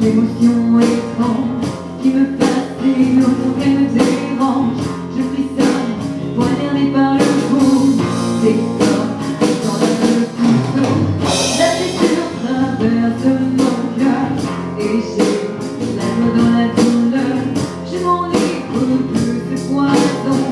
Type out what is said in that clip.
L'émotion étrange qui me passe les lourds, me dérange. Je frissonne, poignardé par le fond des corps qui s'enlèvent le. La blessure traverse mon cœur et j'ai la joie dans la douleur. Je m'en ai plus ce poison.